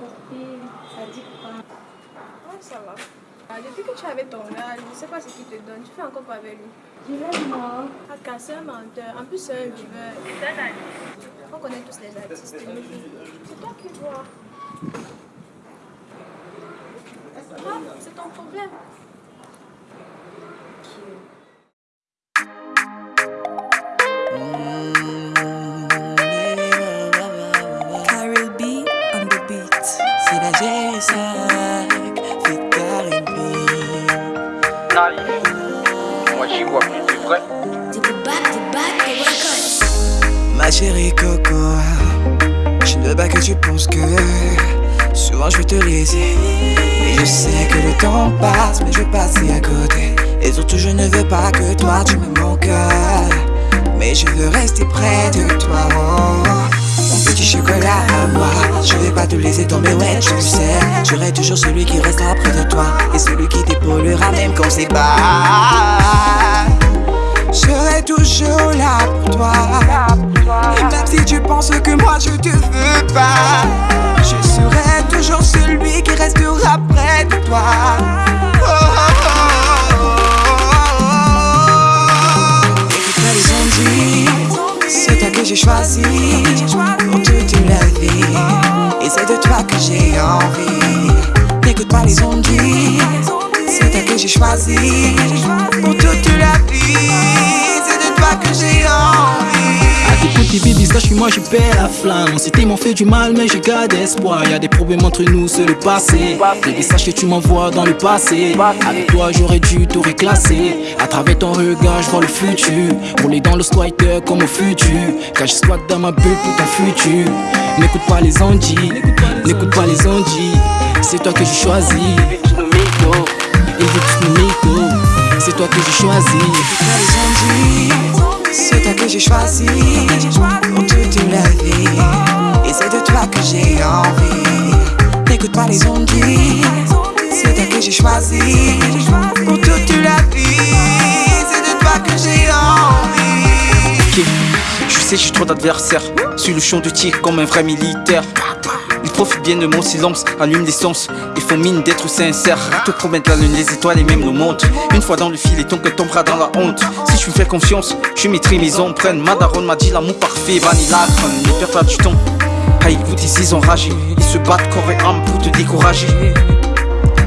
Copine, ça dit quoi? Ouais, ça va. Ah, Depuis que tu avais ton âge, je ne sais pas ce qu'il te donne. Tu fais encore quoi avec lui? Je l'aime moi. Ah, c'est un menteur. En plus, c'est un viveur. On connaît tous les artistes. C'est toi qui vois. Ah, c'est ton problème. Vrai. Ma chérie Coco, je ne veux pas que tu penses que souvent je vais te laisser. Mais je sais que le temps passe, mais je vais passer à côté. Et surtout, je ne veux pas que toi tu me manques. Mais je veux rester près de toi. oh. Mon petit chocolat à moi, je vais pas te laisser tomber, ouais, tu le sais. Je serai toujours celui qui restera près de toi. Et celui qui t'épaulera même quand c'est bas. Je serai toujours là pour toi. Et même si tu penses que moi je te veux pas, je serai toujours celui qui restera près de toi. Oh, oh, oh, oh. Écoute-moi les ondes, c'est toi que j'ai choisi pour toute la vie. Et c'est de toi que j'ai envie. N'écoute pas les ondes, c'est toi que j'ai choisi pour toute la vie. Moi je perds la flamme. C'était m'ont fait du mal mais je garde espoir Y'a des problèmes entre nous c'est le passé. Baby sache que tu m'envoies dans le passé. Avec toi j'aurais dû tout réclasser À travers ton regard je vois le futur. Rouler dans le squatter comme au futur. Car je squatte dans ma bulle pour ton futur. N'écoute pas les ondis N'écoute pas les ondis C'est toi que j'ai choisi Ils veulent C'est toi que j'ai choisi. Les C'est toi que j'ai choisi Et c'est de toi que j'ai envie. N'écoute pas les ondits. C'est toi que j'ai choisi pour toute la vie. C'est de toi que j'ai envie. Ok, je sais j'ai trop d'adversaires Sur le champ de tir comme un vrai militaire Ils profitent bien de mon silence, allument l'essence Ils font mine d'être sincères. Te promettent la lune, les étoiles et même nos montres Une fois dans le fil et ton cœur tombera dans la honte. Si je me fais confiance, je maîtrise mes empreintes. Ma daronne m'a dit l'amour parfait, vanilla crème Ne perds pas du temps. Écoute ici ils ont ragé Ils se battent corps et âme pour te décourager.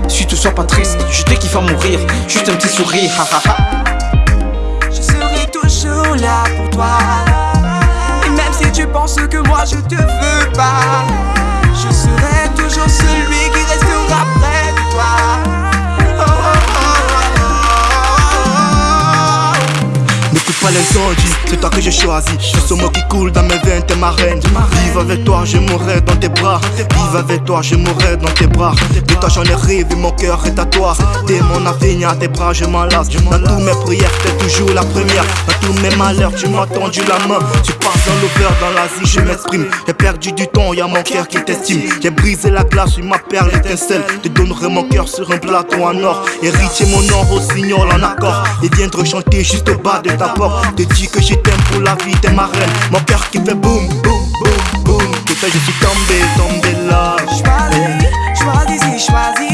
Surtout sois pas triste, je te kiffe à mourir. Juste un petit sourire, ha ha ha. Je serai toujours là pour toi. Et même si tu penses que moi je te veux pas, c'est toi que j'ai choisi. Ce mot qui coule dans mes veines, t'es ma reine. Vive avec toi, je mourrai dans tes bras. Vive avec toi, je mourrai dans tes bras. De toi j'en ai rêvé, mon cœur est à toi. T'es mon avenir, à tes bras je m'enlace. Dans toutes mes prières, t'es toujours la première. Dans tous mes malheurs, tu m'as tendu la main. Tu passes dans l'auberge, dans l'Asie, je m'exprime. J'ai perdu du temps, y'a mon cœur qui t'estime. J'ai brisé la glace, ma perle étincelle. Te donnerai mon cœur sur un plateau en or. Héritier mon or au signal en accord. Et viendrai chanter juste au bas de ta porte. Te dis que je t'aime pour la vie, t'es ma reine. Mon cœur qui fait boum, boum, boum, boum. Tout ça, je suis tombé, tombé là. oh. Choisi, choisi,